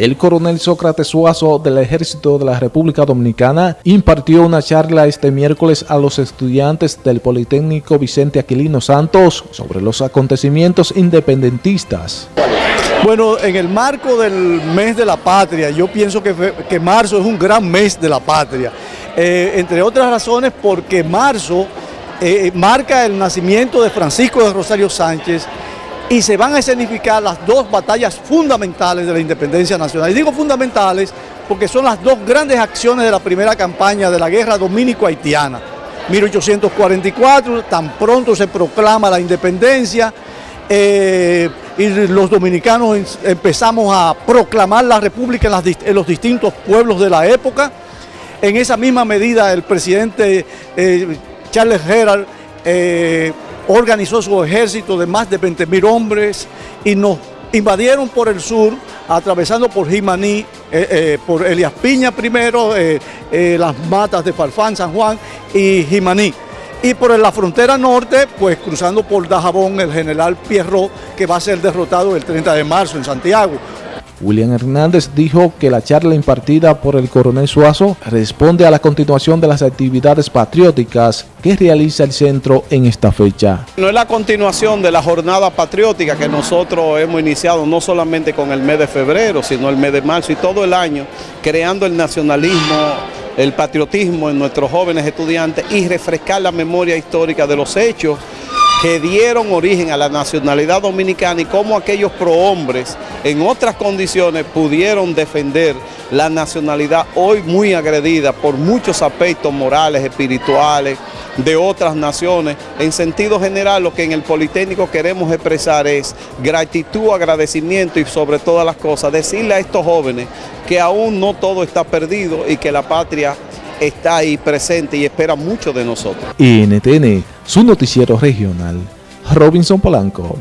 El coronel Sócrates Suazo del Ejército de la República Dominicana impartió una charla este miércoles a los estudiantes del Politécnico Vicente Aquilino Santos sobre los acontecimientos independentistas. Bueno, en el marco del mes de la patria, yo pienso que, que marzo es un gran mes de la patria, eh, entre otras razones porque marzo eh, marca el nacimiento de Francisco de Rosario Sánchez, y se van a escenificar las dos batallas fundamentales de la independencia nacional. Y digo fundamentales porque son las dos grandes acciones de la primera campaña de la guerra dominico-haitiana. 1844, tan pronto se proclama la independencia eh, y los dominicanos empezamos a proclamar la república en, los distintos pueblos de la época. En esa misma medida el presidente eh, Charles Gerald eh, organizó su ejército de más de 20 mil hombres y nos invadieron por el sur, atravesando por Jimaní, eh, eh, por Elias Piña primero, eh, las matas de Farfán, San Juan y Jimaní. Y por la frontera norte, pues cruzando por Dajabón, el general Pierrot, que va a ser derrotado el 30 de marzo en Santiago. William Hernández dijo que la charla impartida por el coronel Suazo responde a la continuación de las actividades patrióticas que realiza el centro en esta fecha. No es la continuación de la jornada patriótica que nosotros hemos iniciado no solamente con el mes de febrero, sino el mes de marzo y todo el año, creando el nacionalismo el patriotismo en nuestros jóvenes estudiantes y refrescar la memoria histórica de los hechos que dieron origen a la nacionalidad dominicana y cómo aquellos prohombres en otras condiciones pudieron defender la nacionalidad hoy muy agredida por muchos aspectos morales, espirituales, de otras naciones. En sentido general, lo que en el Politécnico queremos expresar es gratitud, agradecimiento y sobre todas las cosas, decirle a estos jóvenes que aún no todo está perdido y que la patria está ahí presente y espera mucho de nosotros. NTN, su noticiero regional, Robinson Polanco.